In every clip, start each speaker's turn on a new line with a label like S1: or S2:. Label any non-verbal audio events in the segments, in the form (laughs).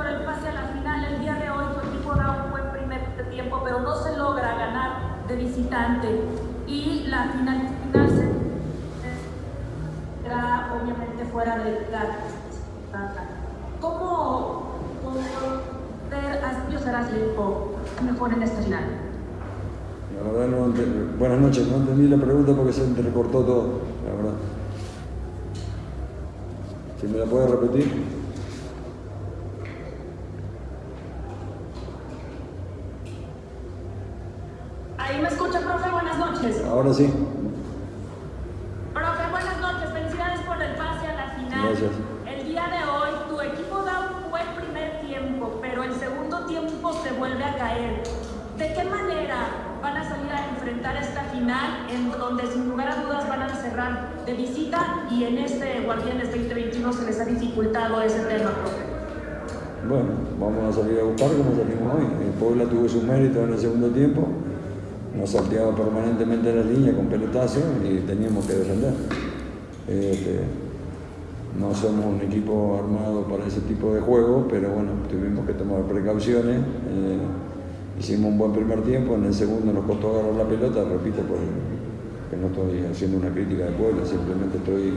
S1: por el pase a la final. El día de hoy tu equipo da un buen primer tiempo, pero no se logra ganar de visitante. Y la final, final será obviamente fuera de casa. ¿Cómo poder aspirar a equipo mejor en esta final?
S2: La buenas noches, no entendí la pregunta porque se entrecortó todo, la verdad. Si me la puede repetir.
S1: Ahí me escucha, profe, buenas noches.
S2: Ahora sí.
S1: Profe, buenas noches, felicidades por el pase a la final.
S2: Gracias.
S1: El día de hoy tu equipo da un buen primer tiempo, pero el segundo tiempo se vuelve a caer. ¿De qué manera van a salir a enfrentar esta final en donde sin lugar a dudas van a cerrar de visita y en este Guardianes 2021 se les ha dificultado ese tema, profe?
S2: Bueno, vamos a salir a buscar como salimos hoy. El Puebla tuvo su mérito en el segundo tiempo, nos salteaba permanentemente la línea con pelotazo y teníamos que defender. Este, no somos un equipo armado para ese tipo de juego, pero bueno, tuvimos que tomar precauciones. Eh, hicimos un buen primer tiempo, en el segundo nos costó agarrar la pelota, repito, por que no estoy haciendo una crítica de Puebla, simplemente estoy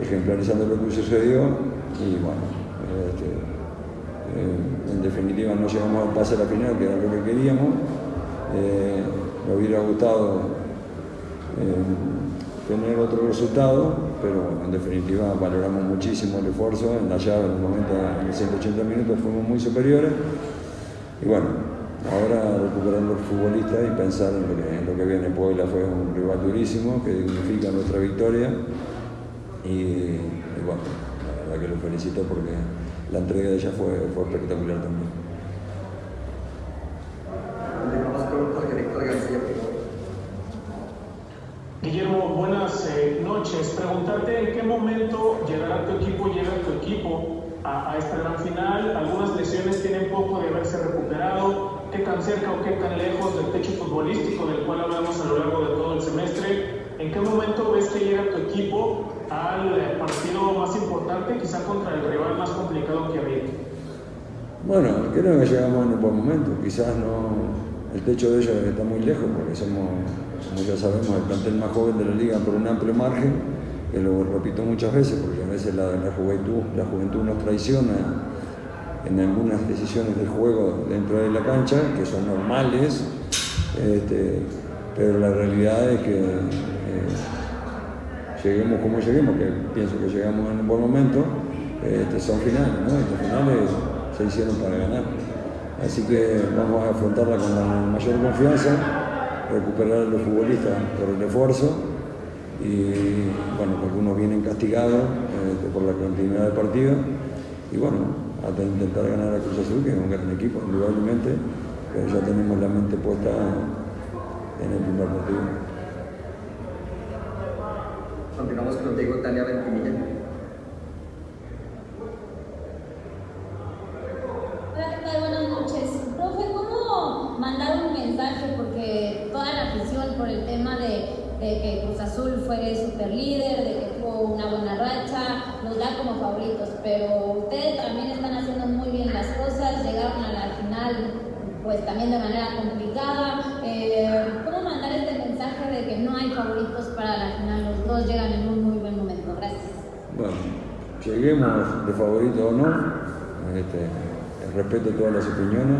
S2: ejemplarizando lo que sucedió y bueno, este, eh, en definitiva no llegamos al pase a la final, que era lo que queríamos. Eh, me hubiera gustado eh, tener otro resultado, pero en definitiva valoramos muchísimo el esfuerzo. En la llave, en el momento, en los 180 minutos, fuimos muy superiores. Y bueno, ahora recuperar los futbolistas y pensar en lo, que, en lo que viene. Puebla fue un rival durísimo que dignifica nuestra victoria. Y, y bueno, la verdad que lo felicito porque la entrega de ella fue, fue espectacular también.
S3: Guillermo, buenas eh, noches. Preguntarte en qué momento llegará tu equipo, llega tu equipo a, a, esta gran final. Algunas lesiones tienen poco de haberse recuperado. ¿Qué tan cerca o qué tan lejos del techo futbolístico del cual hablamos a lo largo de todo el semestre? ¿En qué momento ves que llega tu equipo al eh, partido más importante, quizá contra el rival más complicado que había?
S2: Bueno, creo que llegamos en un buen momento. Quizás no, el techo de ellos está muy lejos porque somos, como ya sabemos, el plantel más joven de la liga por un amplio margen, que lo repito muchas veces porque a veces la, juventud, la juventud nos traiciona en algunas decisiones del juego dentro de la cancha, que son normales, este, pero la realidad es que eh, lleguemos como lleguemos, que pienso que llegamos en un buen momento, este, son finales, ¿no? Los finales se hicieron para ganar. Así que vamos a afrontarla con la mayor confianza, recuperar a los futbolistas por el esfuerzo y bueno, algunos vienen castigados eh, por la continuidad del partido y bueno, hasta intentar ganar a Cruz Azul, que es un gran equipo, indudablemente, pero ya tenemos la mente puesta en el primer partido.
S4: Continuamos contigo, Tania Ventimilla.
S5: Buenas noches. Profe, ¿cómo mandar un mensaje? Porque toda la afición por el tema que Cruz Azul fue super líder, de que tuvo una buena racha, nos da como favoritos, pero ustedes también están haciendo muy bien las cosas, llegaron a la final pues también de manera complicada. Eh, ¿Cómo mandar este mensaje de que no hay favoritos para la final? Los dos llegan en un muy buen momento. Gracias.
S2: Bueno, lleguemos de favorito o no, este, respeto todas las opiniones.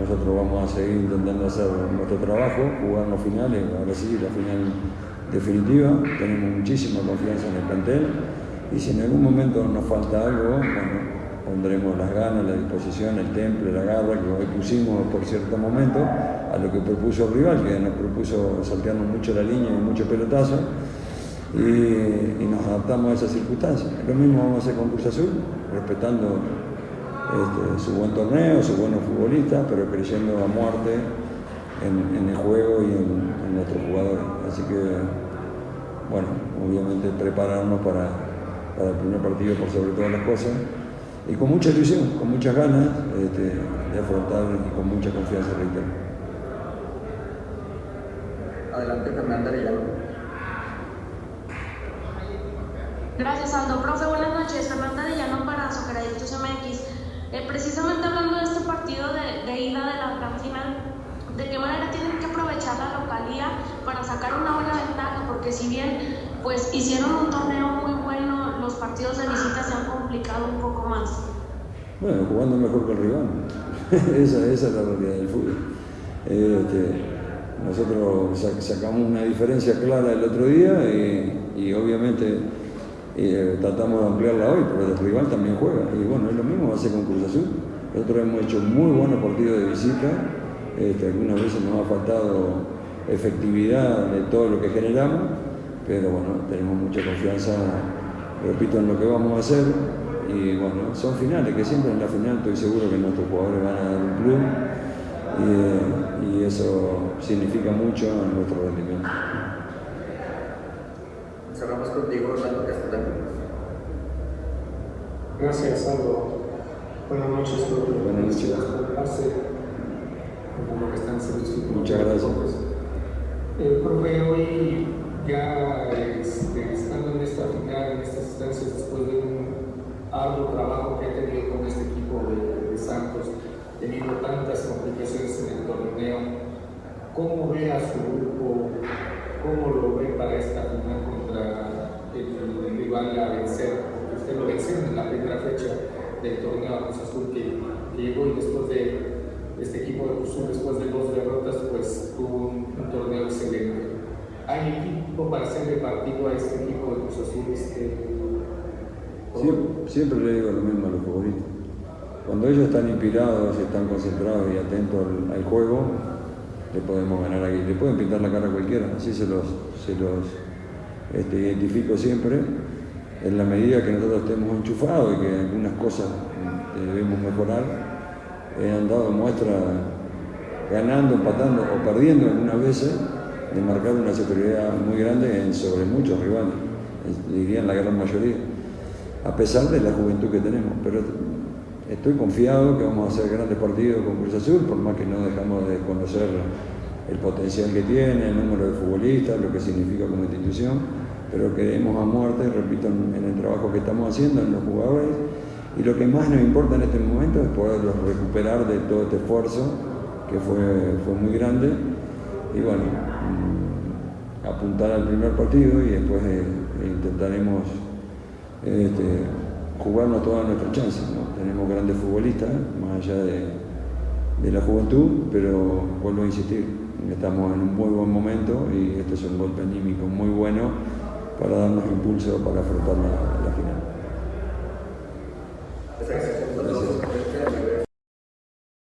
S2: Nosotros vamos a seguir intentando hacer nuestro trabajo, jugar los finales, ahora sí, la final definitiva. Tenemos muchísima confianza en el plantel y si en algún momento nos falta algo, bueno, pondremos las ganas, la disposición, el temple, la garra que hoy pusimos por cierto momento a lo que propuso el rival, que nos propuso saltearnos mucho la línea y mucho pelotazo y, y nos adaptamos a esas circunstancias. Lo mismo vamos a hacer con Cruz Azul, respetando este, su buen torneo, sus buenos futbolistas, pero creyendo a muerte en, en el juego y en, en, nuestros jugadores. Así que, bueno, obviamente prepararnos para, para el primer partido por sobre todas las cosas y con mucha ilusión, con muchas ganas este, de afrontar y con mucha confianza, reitero.
S4: Adelante, Fernanda Arellano.
S1: Gracias, Aldo. Profe, buenas noches. Fernanda Arellano para Socceraditos MX.
S6: Eh, precisamente hablando de este partido de, de ida de la gran final, ¿de qué manera tienen que aprovechar la localía para sacar una buena ventaja? Porque si bien pues hicieron un torneo muy bueno, los partidos de visita se han complicado un poco más.
S2: Bueno, jugando mejor que el rival. (laughs) esa, es la realidad del fútbol. Este, nosotros sacamos una diferencia clara el otro día y, y obviamente eh, tratamos de ampliarla hoy, pero el rival también juega. Y bueno, es lo mismo va a ser con Cruz Azul. Nosotros hemos hecho muy buenos partidos de visita, este, algunas veces nos ha faltado efectividad de todo lo que generamos, pero bueno, tenemos mucha confianza, repito, en lo que vamos a hacer. Y bueno, son finales, que siempre en la final estoy seguro que nuestros jugadores van a dar un club y, y eso significa mucho en nuestro rendimiento.
S4: Cerramos contigo, Orlando Castellano.
S7: Gracias, Aldo. Buenas noches, profe.
S2: Buenas noches.
S7: Como que están haciendo
S2: Muchas gracias.
S7: Eh, profe, hoy ya este, estando en esta final, en estas instancias, después de un arduo trabajo que ha tenido con este equipo de, de Santos, teniendo tantas complicaciones en el torneo, ¿cómo ve a su grupo? ¿Cómo lo ve para esta final contra el, rival a vencer? Porque usted lo venció en la primera fecha del torneo a Cruz Azul que, que llegó y después de este equipo de Cruz después de dos derrotas, pues tuvo un, un torneo excelente. ¿Hay equipo para hacerle partido a este equipo de Cruz Azul? Este,
S2: Siempre, siempre le digo lo mismo a los futbolistas. Cuando ellos están inspirados, están concentrados y atentos al, juego, le podemos ganar aquí. Le pueden pintar la cara a cualquiera, así se los, se los este, identifico siempre. En la medida que nosotros estemos enchufados y que algunas cosas eh, debemos mejorar, eh, han dado muestra ganando, empatando o perdiendo algunas veces de marcar una superioridad muy grande sobre muchos rivales, dirían la gran mayoría, a pesar de la juventud que tenemos. Pero estoy confiado que vamos a hacer grandes partidos con Cruz Azul, por más que no dejamos de conocer el potencial que tiene, el número de futbolistas, lo que significa como institución, pero queremos a muerte, repito, en el trabajo que estamos haciendo, en los jugadores, y lo que más nos importa en este momento es poderlos recuperar de todo este esfuerzo, que fue, fue muy grande, y bueno, mm, apuntar al primer partido y después eh, intentaremos este, jugarnos todas nuestras chances. Tenemos grandes futbolistas, más allá de, de, la juventud, pero vuelvo a insistir, estamos en un muy buen momento y este es un golpe anímico muy bueno para darnos impulso para afrontar la final.